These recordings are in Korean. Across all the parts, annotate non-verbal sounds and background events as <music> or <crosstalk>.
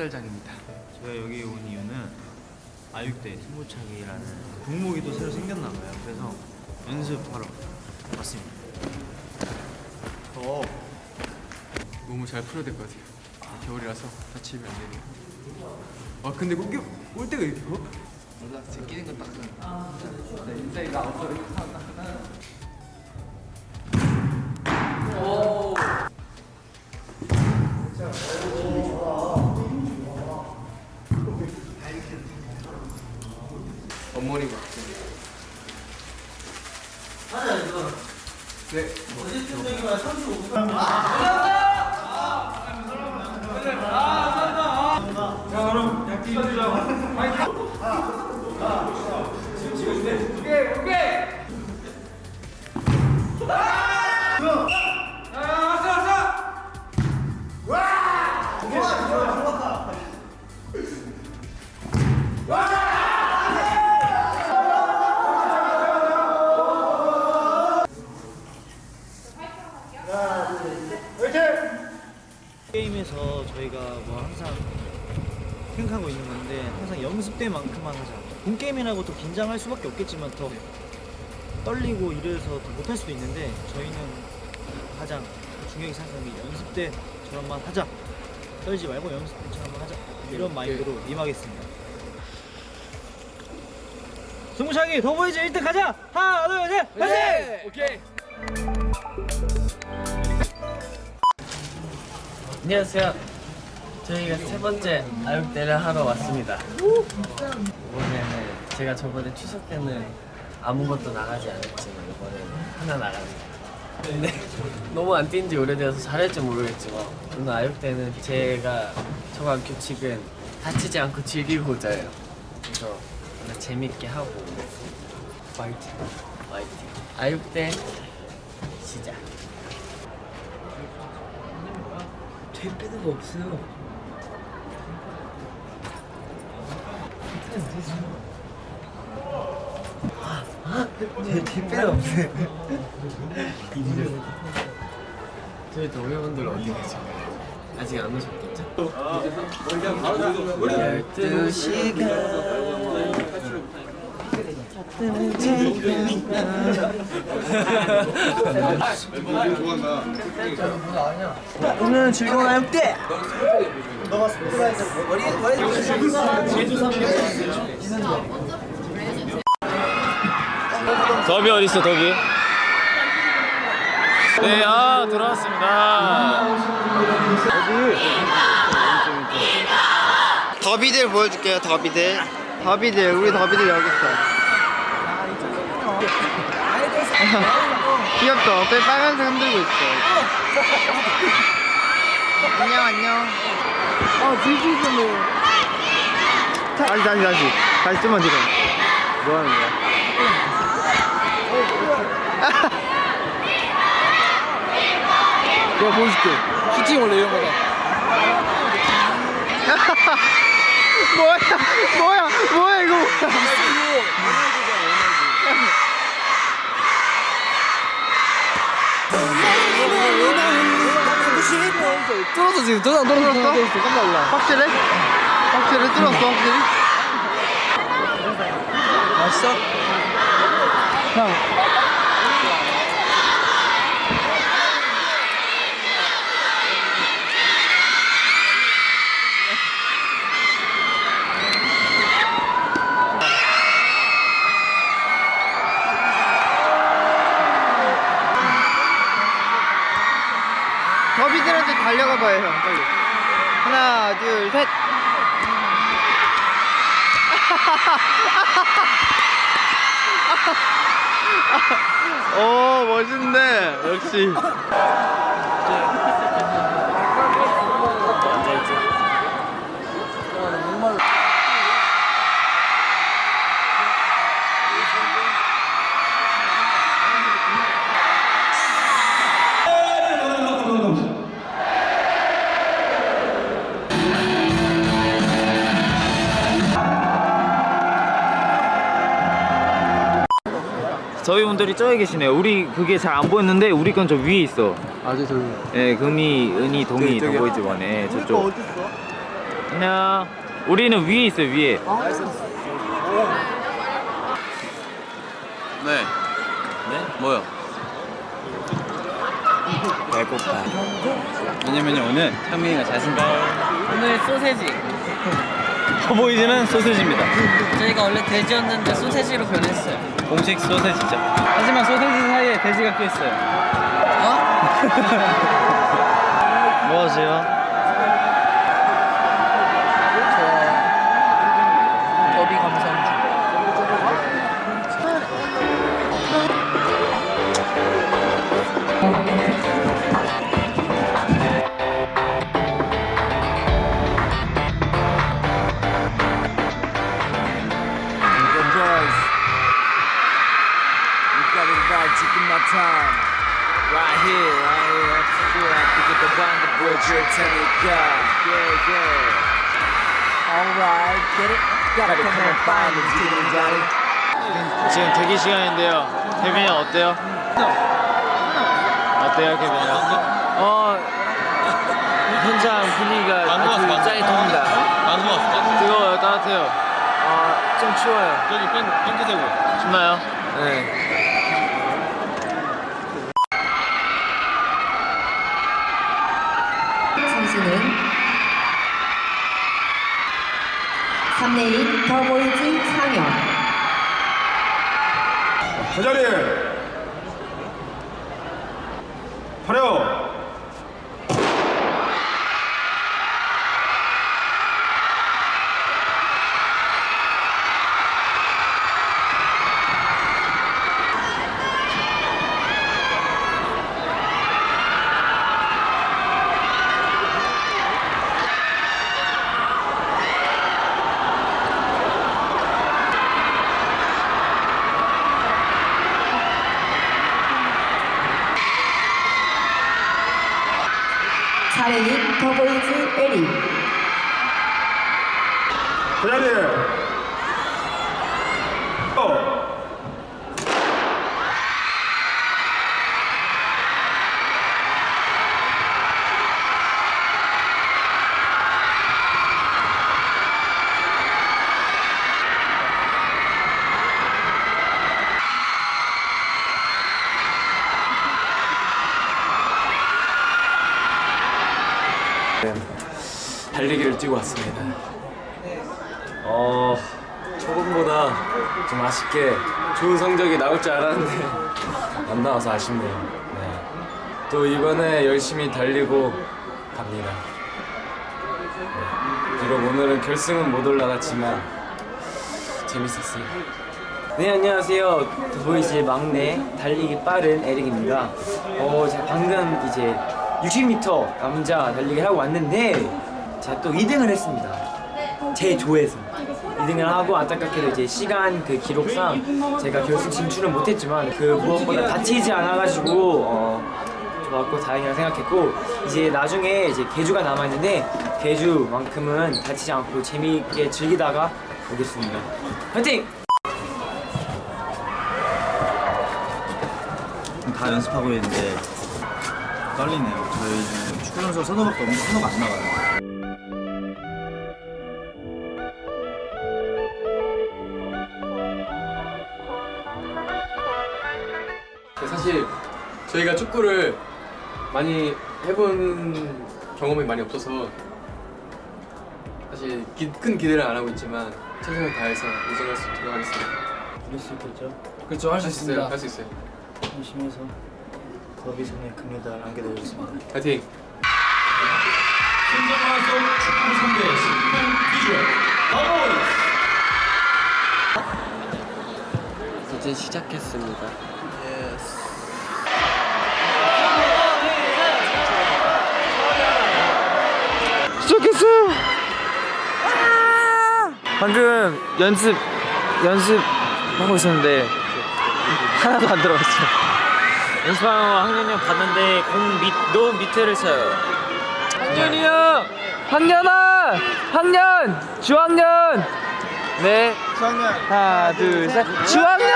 학살장입니다. 제가 여기 온 이유는 아육대 승부차기라는 종목이 또 새로 생겼나 봐요. 그래서 연습하러 왔습니다. 더 몸을 잘 풀어야 될 것 같아요. 겨울이라서 다치면 안 되네요. 아 근데 꼴, 꼴대가 이렇게 커? 몰라, 제 끼는 건 딱. 내 인생이 나 없어. 생각하고 있는 건데 항상 연습 때만큼만 하자. 본 게임이라고 더 긴장할 수밖에 없겠지만 더 떨리고 이래서 더 못할 수도 있는데 저희는 가장 중요하게 생각하는 게 연습 때처럼만 하자. 떨지 말고 연습 때처럼만 하자. 이런 마인드로 임하겠습니다. 승부차기 더 보이지 1등 가자! 하나 둘 셋! 파이팅! 오케이. 안녕하세요. 저희가 세 번째 아육대를 하러 왔습니다. 이번에는 제가 저번에 추석 때는 아무것도 나가지 않았지만 이번에는 하나 나갑니다. 근데 <laughs> 너무 안 뛴 지 오래돼서 잘할지 모르겠지만 오늘 아육대는 제가 정한 규칙은 다치지 않고 즐기고자예요. 그래서 오늘 재밌게 하고 파이팅, 파이팅. 아육대 시작. 될 빼는 거 없어요. 제, 제 빼는 없어요. 저희 동료분들 어디 계신가요? 아직 안 오셨겠죠? 12시간 오늘은 즐거운 아육대! 더비 어디 있어 더비? 네, 아 들어왔습니다. 더비들 보여줄게요 더비들 더비들 우리 더비들 여기 있어 귀엽죠? 옆에 빨간색 흔들고 있어? 안녕 안녕. 어 뒤지기네 다시 다시 다시. 다시 좀만 뒤로. 뭐 하는 거야? 내가 보여줄게. 슈팅 원래 이런 거다. <laughs> 뭐야? 뭐야? 뭐야 이거? 뭐야 뚫었어 지금. 도장 뚫었어. 뚫었어? 깜짝 놀라. 확실해? 확실해 뚫었어 확실히? 맛있어? 더 달려가 봐요 형. 빨리. 하나 둘셋. 오 <laughs> 멋있네. 역시 분들이 저기 계시네요. 우리 그게 잘 안 보였는데 우리 건 저 위에 있어. 아주 저기. 예, 금이, 은이, 동이 저기, 더 저기. 보이지 원에 저쪽. 어딨어? 안녕. 우리는 위에 있어요 위에. 네. 네? 뭐요? 배고파. 왜냐면요 오늘 창민이가 잘생겼어요. 오늘 소세지. 커 보이즈는 소세지입니다. 저희가 원래 돼지였는데 소세지로 변했어요. 공식 소세지죠. 하지만 소세지 사이에 돼지가 껴 있어요. <laughs> 뭐 하세요? 지금 대기 시간인데요. 케빈이 형 어때요? 어때요, 케빈이 형? 어, 현장 분위기가 아주 짜릿합니다. 뜨거워요, 따뜻해요. 아, 좀 추워요. 저기 팬, 팬트 세고. 춥나요? 네. 선수는 3레인 더보이즈 상영. 제자리 하려 사레인 더보이즈 에리 제자리 어. 달리기를 뛰고 왔습니다. 어, 초반보다 좀 아쉽게 좋은 성적이 나올 줄 알았는데 <laughs> 안 나와서 아쉽네요. 네. 또 이번에 열심히 달리고 갑니다. 네. 비록 오늘은 결승은 못 올라갔지만 재밌었어요. 네 안녕하세요 더보이즈의 막내 달리기 빠른 에릭입니다 어 제가 방금 이제 60m 남자 달리기를 하고 왔는데 제가 또 2등을 했습니다 제 조에서 2등을 하고 안타깝게도 이제 시간 그 기록상 제가 결승 진출은 못했지만 그 무엇보다 다치지 않아가지고 어 좋았고 다행이라 생각했고 이제 나중에 이제 개주가 남아있는데 개주만큼은 다치지 않고 재미있게 즐기다가 오겠습니다 화이팅! 다 연습하고 있는데 떨리네요. 저희는 축구 선수 선호밖에 없는데 선호가 안 나가요. 사실 저희가 축구를 많이 해본 경험이 많이 없어서 사실 기- 큰 기대를 안 하고 있지만 최선을 다해서 우승할 수 있도록 하겠습니다. 이길 수 있겠죠? 그렇죠, 할 수 있어요. 할 수 있어요. 열심히 해서 더비선의 금메달 안겨드리겠습니다. 파이팅! 이제 시작했습니다. 시작했어요. 방금 연습 연습 하고 있었는데 하나도 안 들어갔어요. 연습하는 거 학년이 형 봤는데 공 밑 너무 밑에를 쳐요. 학년이 형, 학년아, 학년, 주학년. 네. 주학년. 하나, 둘, 셋. 주학년.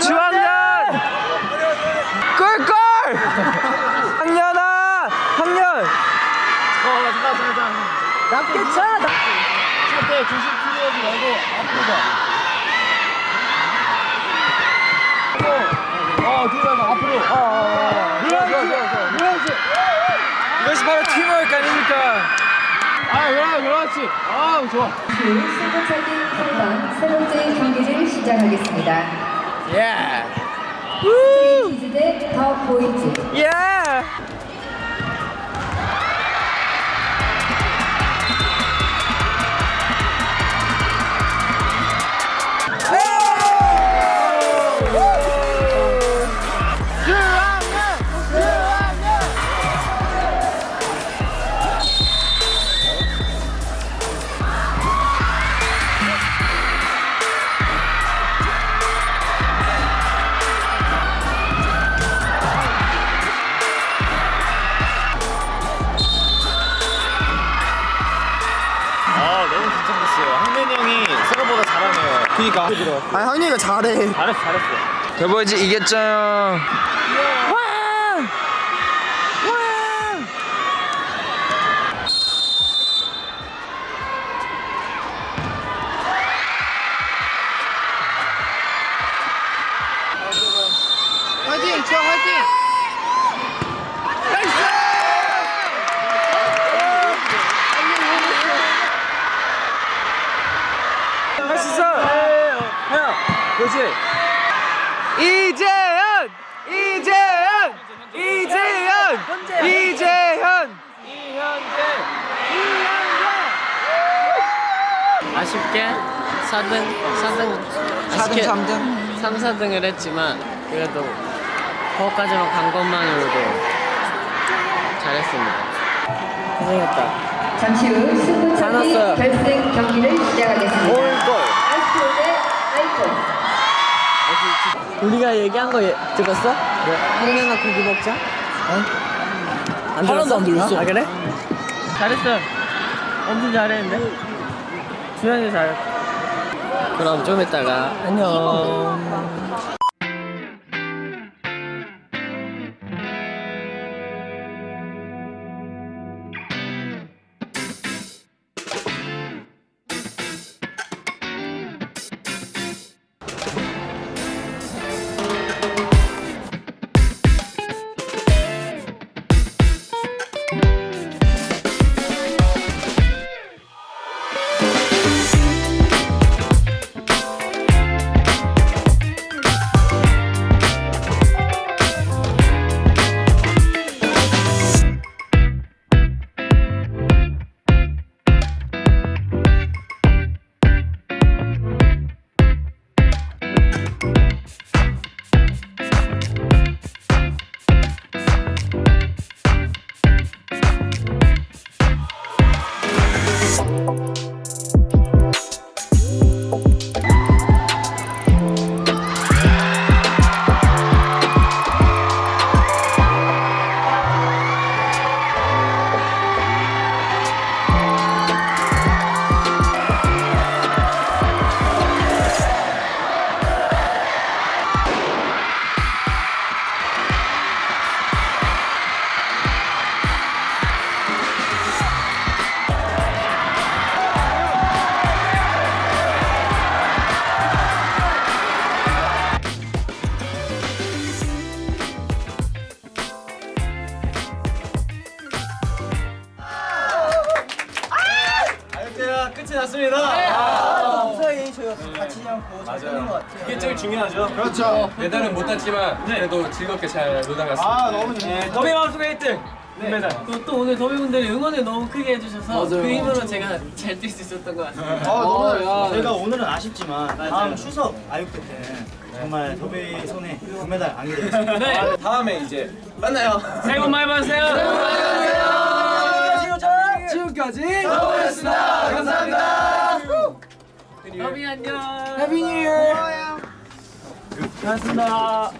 주학년. 꿀꿀. 학년아, 학년. 어, 잠깐, 잠깐. 낮게 차! 차때 조심 풀리지 말고 앞으로 가. 어, 뒤로 가, 앞으로. 어, 어, 어. 그렇지, 그렇지. 이것이 바로 팀워크 아닙니까? 아, 그래, 그렇지. 아, 좋아. 승부차기 평강 세 번째 경기를 시작하겠습니다. 예. 트윈키즈 대더 보이즈. 예. 그니까. 아 형님이가 잘해. 잘했어 잘했어. 더보이즈 이겼죠. 4등, 4등, 4등, 3등? 3, 4등을 했지만 그래도 거기까지만 간 것만으로도 잘했습니다. 고생했다. 잠시 후 승부차기. 결승 경기를 시작하겠습니다. 대 아이코. 우리가 얘기한 거 예- 들었어? 네. 한명아 고기 먹자. 어? 안 들었어? 안 들었어. 아 그래? 잘했어. 엄청 잘했는데. 주현이 잘. 그럼 좀 이따가 안녕. 아 그렇죠. 메달은 못 땄지만 그래도 즐겁게 잘 놀다 갔습니다. 아 너무 좋네. 더비 마음속에 1등. 금메달. 또, 또 오늘 더비분들이 응원을 너무 크게 해주셔서 그 힘으로 제가 잘 뛸 수 있었던 것 같습니다. 아 너무. 저희가 오늘은 아쉽지만 다음 추석 아육대 때 정말 더비 손에 금메달 안게 되겠습니다. 네. 다음에 이제 만나요. 새해 복 많이 받으세요. 지금까지 더비 안녕. 해피 뉴 이어. 고맙습니다.